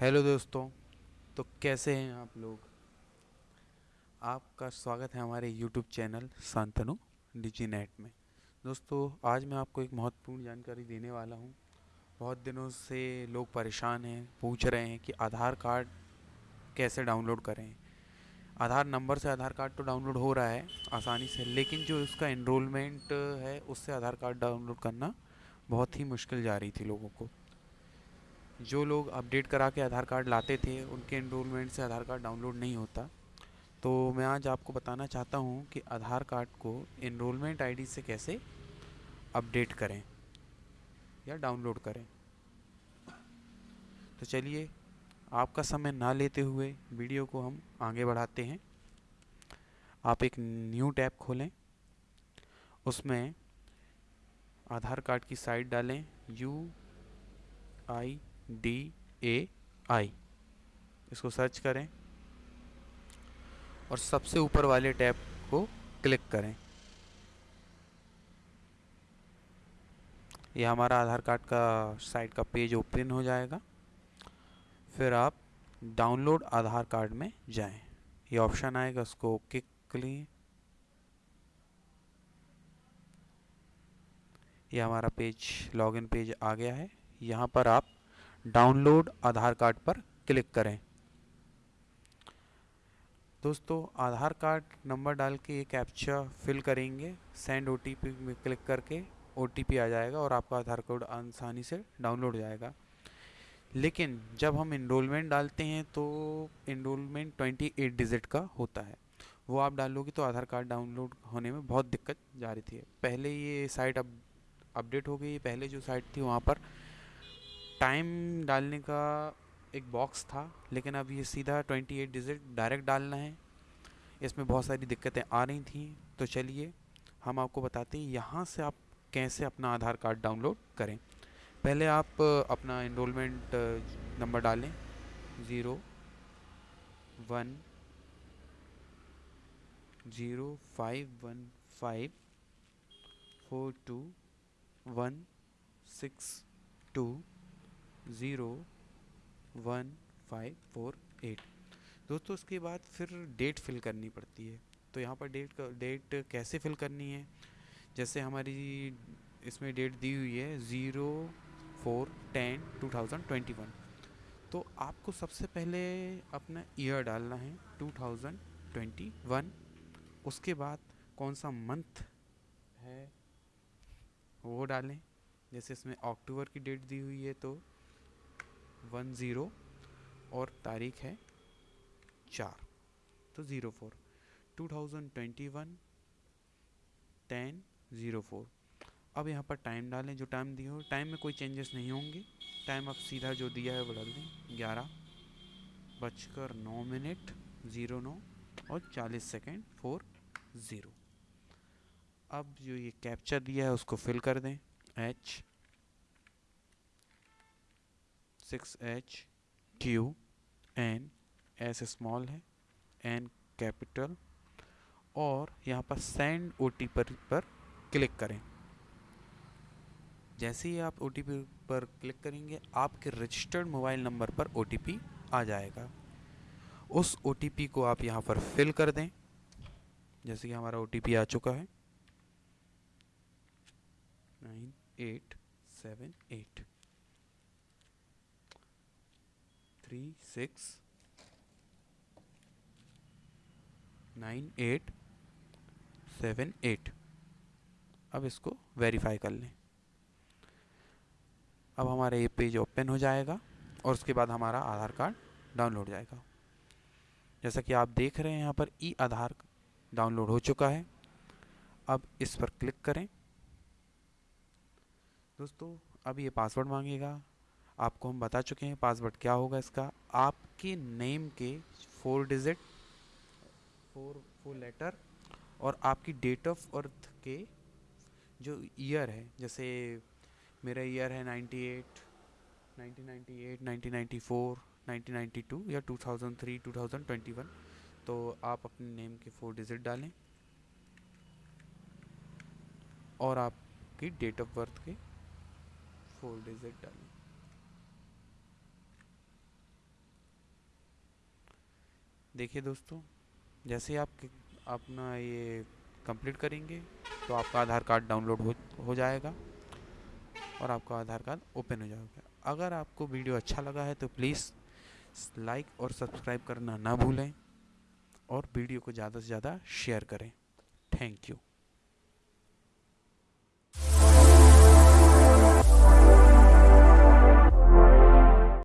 Hello दोस्तों तो कैसे हैं आप लोग? आपका स्वागत है हमारे YouTube channel Shantanu digi net में। दोस्तों, आज मैं आपको एक महत्वपूर्ण जानकारी देने वाला हूँ। बहुत दिनों से लोग परेशान हैं, पूछ रहे हैं कि आधार कार्ड कैसे डाउनलोड करें। आधार नंबर से आधार कार्ड तो डाउनलोड हो रहा है, आसानी से, लेकिन जो उसका इनरोलमेंट है, उससे आधार कार्ड डाउनलोड करना बहुत ही मुश्किल जा रही थी लोगों को। जो लोग अपडेट करा के आधार कार्ड लाते थे, उनके इनरोलमेंट से आधार कार्ड डाउनलोड नहीं होता। तो मैं आज आपको बताना चाहता हूँ कि आधार कार्ड को इनरोलमेंट आईडी से कैसे अपडेट करें या डाउनलोड करें। तो चलिए, आपका समय ना लेते हुए वीडियो को हम आगे बढ़ाते हैं। आप एक न्यू टैब खोलें, उसमें आधार कार्ड की साइट डालें U I D A I इसको सर्च करें और सबसे ऊपर वाले टैब को क्लिक करें। यह हमारा आधार कार्ड का साइट का पेज ओपन हो जाएगा। फिर आप डाउनलोड आधार कार्ड में जाएँ। ये ऑप्शन आएगा उसको क्लिक करिए ये हमारा पेज लॉगिन पेज आ गया है। यहाँ पर आप डाउनलोड आधार कार्ड पर क्लिक करें। दोस्तों, आधार कार्ड नंबर डाल के ये कैप्चा फिल करेंगे, सेंड ओटीपी में क्लिक करके ओ आ जाएगा और आपका आधार कार्ड आसानी से डाउनलोड हो जाएगा। लेकिन जब हम इनरोलमेंट डालते हैं तो इनरोलमेंट 28 डिजिट का होता है। वो आप डालोगे तो आधार कार्ड डाउनलोड होने में बहुत दिक्कत जा रही थी। पहले ये साइट अब अपडेट हो गई, पहले जो साइट थी वहाँ पर टाइम डालने का एक बॉक्स था, लेकिन अब ये सीधा 28 डिजिट डायरेक्ट डालना है। इसमें बहुत सारी दिक्कतें आ रही थी। तो चलिए, हम आपको बताते हैं यहाँ से आप कैसे अपना आधार कार्ड डाउनलोड करें। पहले आप अपना इनरोलमेंट नंबर डालें। Zero one zero five one five four two one six two zero, one, five, four, eight. दोस्तों उसके बाद फिर डेट फिल करनी पड़ती है। तो यहाँ पर डेट डेट कैसे फिल करनी है? जैसे हमारी इसमें डेट दी हुई है zero, four, ten, two thousand twenty one. तो आपको सबसे पहले अपना ईयर डालना है टू थाउज़ेंड ट्वेंटी वन। उसके बाद कौन सा मंथ है वो डालें। जैसे इसमें अक्टूबर की डेट दी हुई है तो वन ज़ीरो और तारीख है चार तो zero four. Two thousand twenty one, ten zero four. अब यहाँ पर टाइम डालें, जो टाइम दिया हो, टाइम में कोई चेंजेस नहीं होंगे। टाइम अब सीधा जो दिया है वो डाल दें, ग्यारह बजकर नौ मिनट, ज़ीरो नौ और चालीस सेकेंड, फोर ज़ीरो। अब जो ये कैप्चर दिया है, उसको फिल कर दें, H six H Q N S small है एन कैपिटल और यहाँ पर सेंड ओ टी पर, पर क्लिक करें। जैसे ही आप ओ टी पी पर क्लिक करेंगे आपके रजिस्टर्ड मोबाइल नंबर पर ओ टी पी आ जाएगा। उस ओ टी पी को आप यहाँ पर फिल कर दें। जैसे कि हमारा ओ टी पी आ चुका है। Nine eight seven eight three six nine eight seven eight अब इसको वेरीफाई कर लें। अब हमारा ये पेज ओपन हो जाएगा और उसके बाद हमारा आधार कार्ड डाउनलोड हो जाएगा। जैसा कि आप देख रहे हैं, यहाँ पर ई आधार डाउनलोड हो चुका है। अब इस पर क्लिक करें। दोस्तों, अब ये पासवर्ड मांगेगा। आपको हम बता चुके हैं पासवर्ड क्या होगा इसका। आपके नेम के four digit four four letter और आपकी डेट ऑफ़ बर्थ के जो ईयर है, जैसे मेरा ईयर है 98 1998 1994 1992 या 2003 2021 तो आप अपने नेम के फोर डिजिट डालें और आपकी डेट ऑफ़ बर्थ के फोर डिजिट डालें। देखिए दोस्तों, जैसे आप अपना ये कंप्लीट करेंगे तो आपका आधार कार्ड डाउनलोड हो हो जाएगा और आपका आधार कार्ड ओपन हो जाएगा। अगर आपको वीडियो अच्छा लगा है तो प्लीज़ लाइक और सब्सक्राइब करना ना भूलें और वीडियो को ज़्यादा से ज़्यादा शेयर करें। Thank you